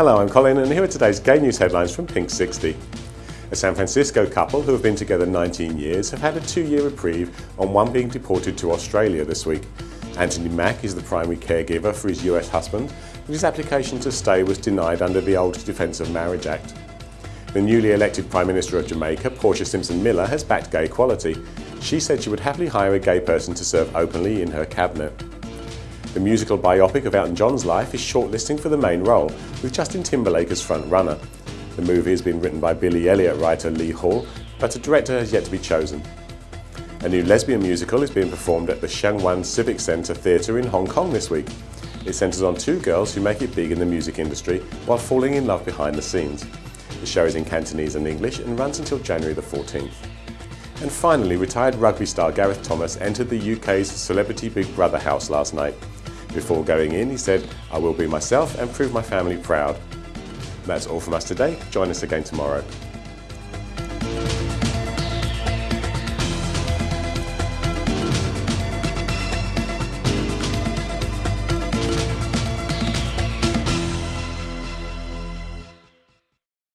Hello, I'm Colin and here are today's gay news headlines from Pink 60. A San Francisco couple who have been together 19 years have had a two-year reprieve on one being deported to Australia this week. Anthony Makk is the primary caregiver for his US husband, and his application to stay was denied under the old Defence of Marriage Act. The newly elected Prime Minister of Jamaica, Portia Simpson Miller, has backed gay equality. She said she would happily hire a gay person to serve openly in her cabinet. The musical biopic of Elton John's life is shortlisting for the main role, with Justin Timberlake as front-runner. The movie has been written by Billy Elliot writer Lee Hall, but a director has yet to be chosen. A new lesbian musical is being performed at the Sheung Civic Centre Theatre in Hong Kong this week. It centres on two girls who make it big in the music industry while falling in love behind the scenes. The show is in Cantonese and English and runs until January the 14th. And finally, retired rugby star Gareth Thomas entered the UK's Celebrity Big Brother house last night. Before going in, he said, I will be myself and prove my family proud. That's all from us today. Join us again tomorrow.